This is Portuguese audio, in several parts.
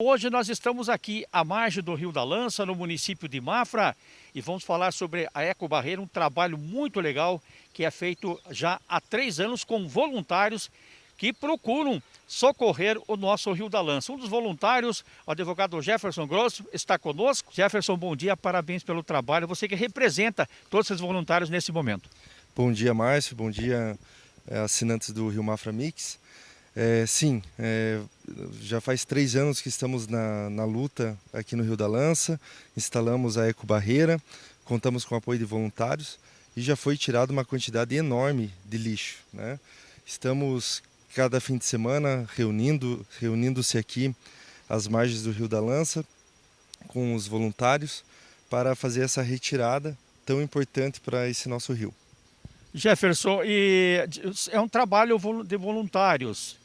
Hoje nós estamos aqui à margem do Rio da Lança, no município de Mafra, e vamos falar sobre a Eco Barreira, um trabalho muito legal que é feito já há três anos com voluntários que procuram socorrer o nosso Rio da Lança. Um dos voluntários, o advogado Jefferson Grosso, está conosco. Jefferson, bom dia, parabéns pelo trabalho. Você que representa todos esses voluntários nesse momento. Bom dia, Márcio. Bom dia, eh, assinantes do Rio Mafra Mix. É, sim, é, já faz três anos que estamos na, na, luta aqui no Rio da Lança, instalamos a Eco Barreira, contamos com o apoio de voluntários e já foi tirada uma quantidade enorme de lixo. Né? Estamos cada fim de semana reunindo, reunindo-se aqui às margens do Rio da Lança com os voluntários para fazer essa retirada tão importante para esse nosso rio. Jefferson, e é um trabalho de voluntários.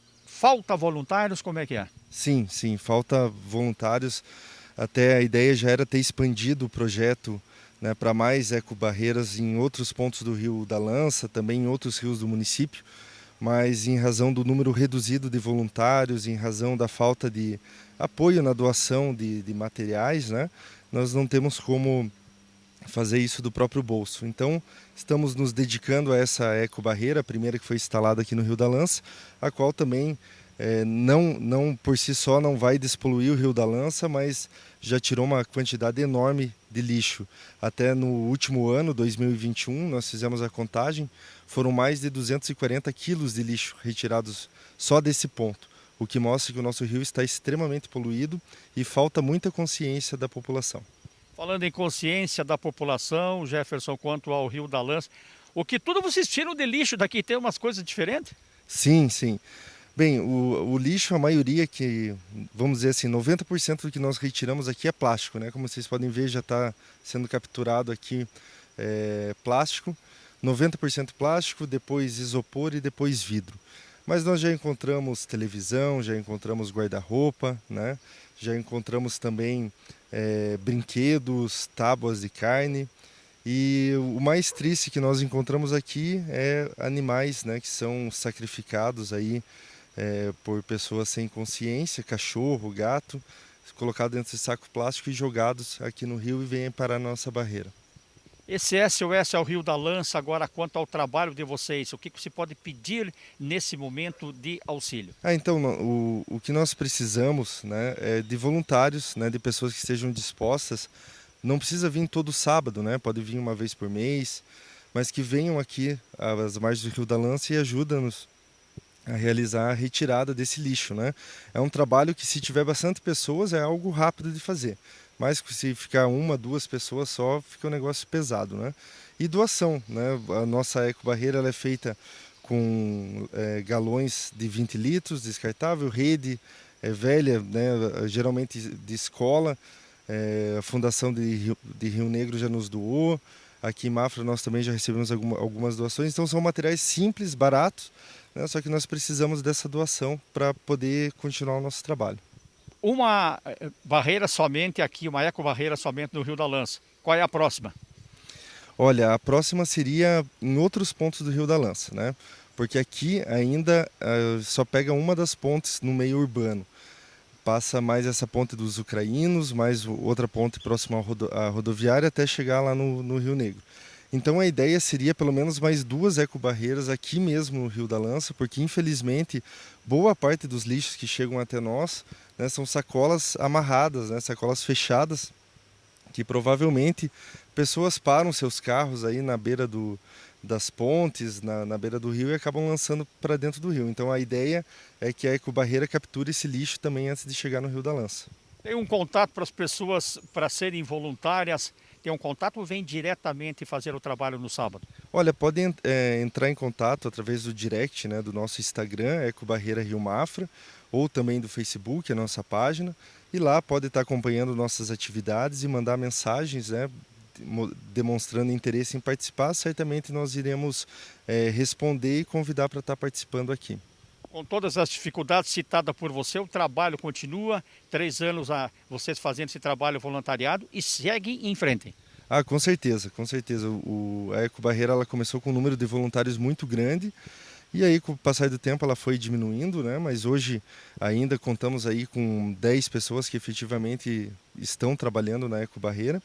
Falta voluntários? Como é que é? Sim, sim, falta voluntários. Até a ideia já era ter expandido o projeto né, para mais ecobarreiras em outros pontos do Rio da Lança, também em outros rios do município, mas em razão do número reduzido de voluntários, em razão da falta de apoio na doação de, de materiais, né, nós não temos como fazer isso do próprio bolso. Então, estamos nos dedicando a essa ecobarreira, a primeira que foi instalada aqui no Rio da Lança, a qual também é, não, não por si só não vai despoluir o Rio da Lança, mas já tirou uma quantidade enorme de lixo. Até no último ano, 2021, nós fizemos a contagem, foram mais de 240 quilos de lixo retirados só desse ponto, o que mostra que o nosso rio está extremamente poluído e falta muita consciência da população. Falando em consciência da população, Jefferson, quanto ao Rio da Lança, o que tudo vocês tiram de lixo daqui, tem umas coisas diferentes? Sim, sim. Bem, o, o lixo, a maioria que, vamos dizer assim, 90% do que nós retiramos aqui é plástico, né? Como vocês podem ver, já está sendo capturado aqui é, plástico. 90% plástico, depois isopor e depois vidro. Mas nós já encontramos televisão, já encontramos guarda-roupa, né? já encontramos também é, brinquedos, tábuas de carne. E o mais triste que nós encontramos aqui é animais né, que são sacrificados aí é, por pessoas sem consciência, cachorro, gato, colocados dentro de saco plástico e jogados aqui no rio e vêm parar na nossa barreira. Esse SOS é o Rio da Lança, agora quanto ao trabalho de vocês, o que você pode pedir nesse momento de auxílio? Ah, então, o, o que nós precisamos né, é de voluntários, né, de pessoas que estejam dispostas, não precisa vir todo sábado, né, pode vir uma vez por mês, mas que venham aqui às margens do Rio da Lança e ajudem-nos a realizar a retirada desse lixo. Né? É um trabalho que se tiver bastante pessoas é algo rápido de fazer mas se ficar uma, duas pessoas só, fica um negócio pesado, né? E doação, né? A nossa ecobarreira é feita com é, galões de 20 litros, descartável, rede é, velha, né? geralmente de escola, é, a Fundação de Rio, de Rio Negro já nos doou, aqui em Mafra nós também já recebemos alguma, algumas doações, então são materiais simples, baratos, né? só que nós precisamos dessa doação para poder continuar o nosso trabalho uma eh, barreira somente aqui, uma eco-barreira somente no Rio da Lança. Qual é a próxima? Olha, a próxima seria em outros pontos do Rio da Lança, né? Porque aqui ainda uh, só pega uma das pontes no meio urbano. Passa mais essa ponte dos ucranianos, mais outra ponte próxima à, rodo à rodoviária até chegar lá no, no Rio Negro. Então a ideia seria pelo menos mais duas ecobarreiras aqui mesmo no Rio da Lança, porque infelizmente boa parte dos lixos que chegam até nós né, são sacolas amarradas, né, sacolas fechadas, que provavelmente pessoas param seus carros aí na beira do, das pontes, na, na beira do rio e acabam lançando para dentro do rio. Então a ideia é que a ecobarreira capture esse lixo também antes de chegar no Rio da Lança. Tem um contato para as pessoas para serem voluntárias ter um contato ou vem diretamente fazer o trabalho no sábado? Olha, podem é, entrar em contato através do direct né, do nosso Instagram, Eco Barreira Rio Mafra, ou também do Facebook, a nossa página, e lá pode estar acompanhando nossas atividades e mandar mensagens, né, demonstrando interesse em participar, certamente nós iremos é, responder e convidar para estar participando aqui com todas as dificuldades citadas por você, o trabalho continua, três anos a vocês fazendo esse trabalho voluntariado e segue em frente. Ah, com certeza, com certeza. O, a Eco Barreira ela começou com um número de voluntários muito grande E aí, com o passar do tempo, ela foi diminuindo, né? mas hoje ainda contamos aí com 10 pessoas que efetivamente estão trabalhando na ecobarreira.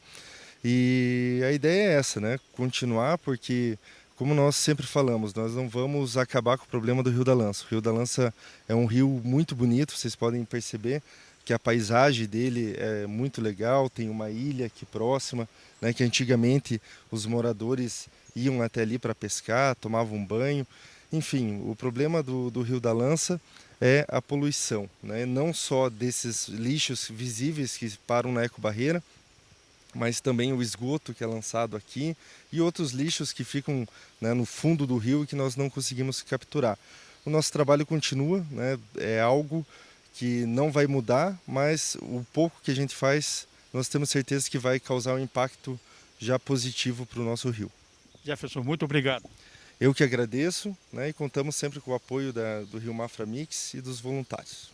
E a ideia é essa, né? continuar, porque como nós sempre falamos, nós não vamos acabar com o problema do Rio da Lança. O Rio da Lança é um rio muito bonito, vocês podem perceber que a paisagem dele é muito legal, tem uma ilha aqui próxima, né, que antigamente os moradores iam até ali para pescar, tomavam banho. Enfim, o problema do, do Rio da Lança é a poluição, né? não só desses lixos visíveis que param na ecobarreira, mas também o esgoto que é lançado aqui e outros lixos que ficam né, no fundo do rio e que nós não conseguimos capturar. O nosso trabalho continua, né, é algo que não vai mudar, mas o pouco que a gente faz, nós temos certeza que vai causar um impacto já positivo para o nosso rio. Jefferson, muito obrigado. Eu que agradeço né, e contamos sempre com o apoio da, do Rio Mafra Mix e dos voluntários.